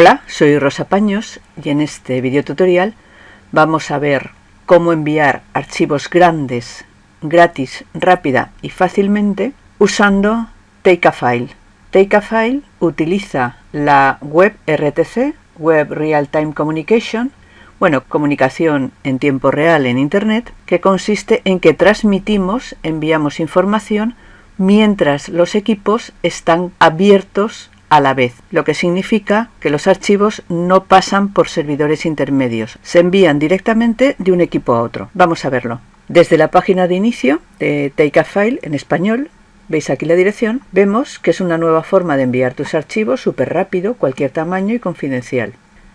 Hola, soy Rosa Paños y en este video tutorial vamos a ver cómo enviar archivos grandes, gratis, rápida y fácilmente usando Takeafile. Takeafile utiliza la web RTC, Web Real Time Communication, bueno, comunicación en tiempo real en Internet, que consiste en que transmitimos, enviamos información mientras los equipos están abiertos a la vez, lo que significa que los archivos no pasan por servidores intermedios, se envían directamente de un equipo a otro. Vamos a verlo. Desde la página de inicio de Take a File en español, veis aquí la dirección, vemos que es una nueva forma de enviar tus archivos súper rápido, cualquier tamaño y confidencial.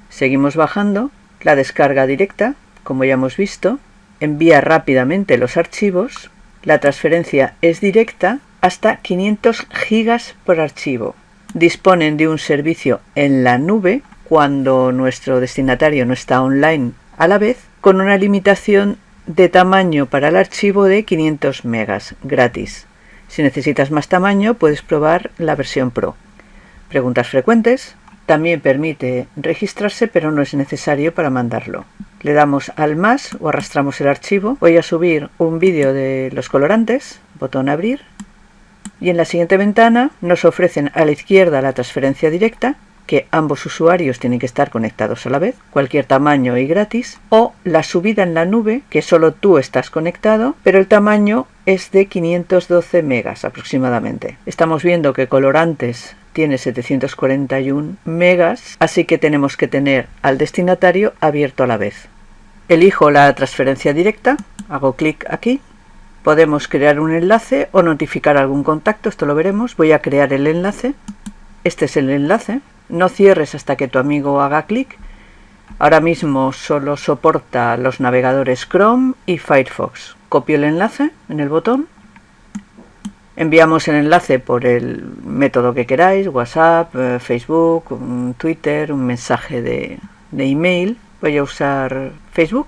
Seguimos bajando, la descarga directa, como ya hemos visto, envía rápidamente los archivos, la transferencia es directa hasta 500 gigas por archivo disponen de un servicio en la nube cuando nuestro destinatario no está online a la vez, con una limitación de tamaño para el archivo de 500 megas gratis. Si necesitas más tamaño puedes probar la versión Pro. Preguntas frecuentes. También permite registrarse pero no es necesario para mandarlo. Le damos al más o arrastramos el archivo. Voy a subir un vídeo de los colorantes. Botón abrir y en la siguiente ventana nos ofrecen a la izquierda la transferencia directa, que ambos usuarios tienen que estar conectados a la vez, cualquier tamaño y gratis, o la subida en la nube, que solo tú estás conectado, pero el tamaño es de 512 megas aproximadamente. Estamos viendo que Colorantes tiene 741 megas, así que tenemos que tener al destinatario abierto a la vez. Elijo la transferencia directa, hago clic aquí Podemos crear un enlace o notificar algún contacto, esto lo veremos. Voy a crear el enlace. Este es el enlace. No cierres hasta que tu amigo haga clic. Ahora mismo solo soporta los navegadores Chrome y Firefox. Copio el enlace en el botón. Enviamos el enlace por el método que queráis, WhatsApp, eh, Facebook, Twitter, un mensaje de, de email. Voy a usar Facebook.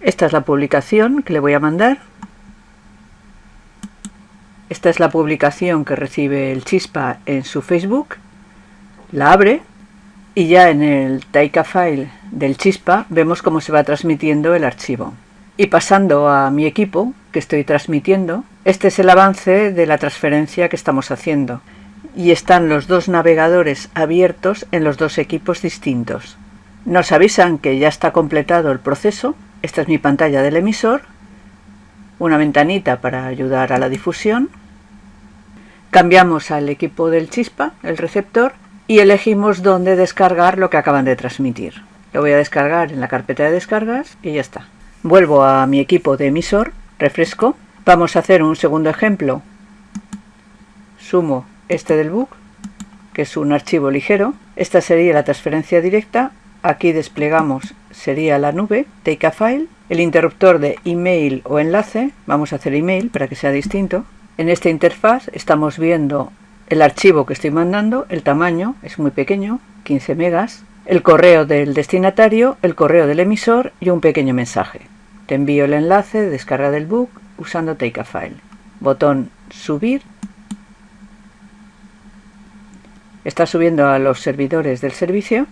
Esta es la publicación que le voy a mandar. Esta es la publicación que recibe el Chispa en su Facebook. La abre y ya en el Taika File del Chispa vemos cómo se va transmitiendo el archivo. Y pasando a mi equipo que estoy transmitiendo, este es el avance de la transferencia que estamos haciendo. Y están los dos navegadores abiertos en los dos equipos distintos. Nos avisan que ya está completado el proceso. Esta es mi pantalla del emisor. Una ventanita para ayudar a la difusión Cambiamos al equipo del chispa, el receptor, y elegimos dónde descargar lo que acaban de transmitir. Lo voy a descargar en la carpeta de descargas y ya está. Vuelvo a mi equipo de emisor, refresco. Vamos a hacer un segundo ejemplo. Sumo este del book, que es un archivo ligero. Esta sería la transferencia directa. Aquí desplegamos, sería la nube, take a file. El interruptor de email o enlace, vamos a hacer email para que sea distinto. En esta interfaz estamos viendo el archivo que estoy mandando, el tamaño es muy pequeño, 15 megas, el correo del destinatario, el correo del emisor y un pequeño mensaje. Te envío el enlace de descarga del book usando Take a File. Botón subir. Está subiendo a los servidores del servicio.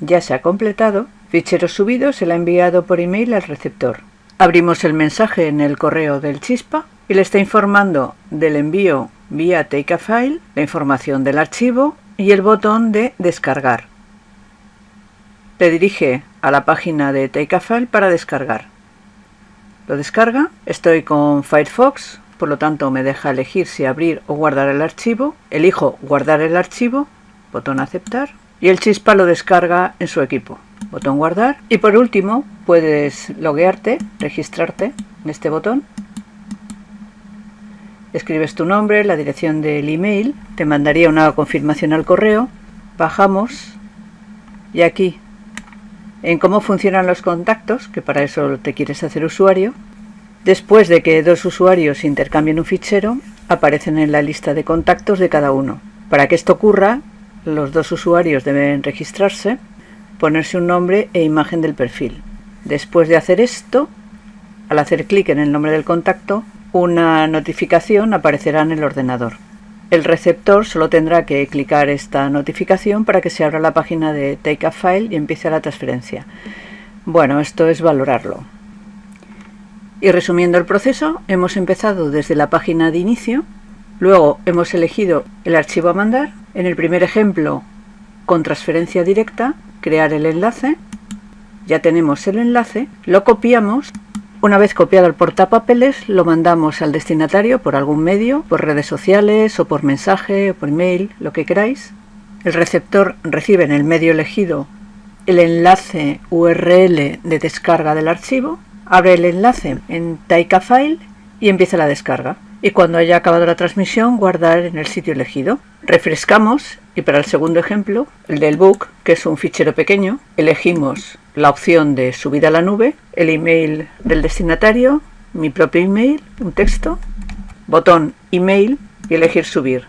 Ya se ha completado. Fichero subido se le ha enviado por email al receptor. Abrimos el mensaje en el correo del Chispa y le está informando del envío vía Take a File, la información del archivo y el botón de descargar. Le dirige a la página de Take a File para descargar. Lo descarga, estoy con Firefox, por lo tanto me deja elegir si abrir o guardar el archivo. Elijo guardar el archivo, botón aceptar, y el chispa lo descarga en su equipo. Botón guardar. Y por último, puedes loguearte, registrarte en este botón escribes tu nombre, la dirección del email, te mandaría una confirmación al correo, bajamos y aquí en cómo funcionan los contactos, que para eso te quieres hacer usuario, después de que dos usuarios intercambien un fichero, aparecen en la lista de contactos de cada uno. Para que esto ocurra, los dos usuarios deben registrarse, ponerse un nombre e imagen del perfil. Después de hacer esto, al hacer clic en el nombre del contacto, una notificación aparecerá en el ordenador. el receptor solo tendrá que clicar esta notificación para que se abra la página de Take a File y empiece la transferencia. Bueno, esto es valorarlo. Y resumiendo el proceso, hemos empezado desde la página de inicio, luego hemos elegido el archivo a mandar, en el primer ejemplo con transferencia directa, crear el enlace, ya tenemos el enlace, lo copiamos una vez copiado el portapapeles, lo mandamos al destinatario por algún medio, por redes sociales o por mensaje o por email, lo que queráis. El receptor recibe en el medio elegido el enlace URL de descarga del archivo, abre el enlace en Taika File y empieza la descarga. Y cuando haya acabado la transmisión, guardar en el sitio elegido. Refrescamos y para el segundo ejemplo, el del book, que es un fichero pequeño, elegimos la opción de subir a la nube, el email del destinatario, mi propio email, un texto, botón email y elegir subir.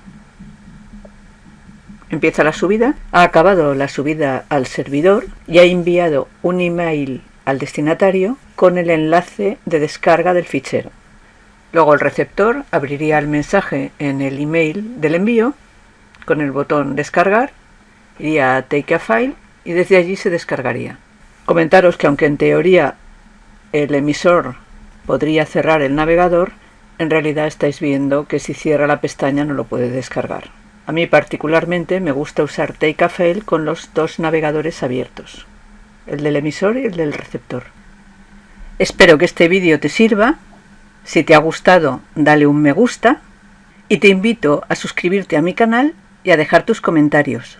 Empieza la subida, ha acabado la subida al servidor y ha enviado un email al destinatario con el enlace de descarga del fichero. Luego el receptor abriría el mensaje en el email del envío con el botón descargar, iría a Take a File y desde allí se descargaría. Comentaros que aunque en teoría el emisor podría cerrar el navegador, en realidad estáis viendo que si cierra la pestaña no lo puede descargar. A mí particularmente me gusta usar Takeafail con los dos navegadores abiertos, el del emisor y el del receptor. Espero que este vídeo te sirva. Si te ha gustado, dale un me gusta y te invito a suscribirte a mi canal y a dejar tus comentarios.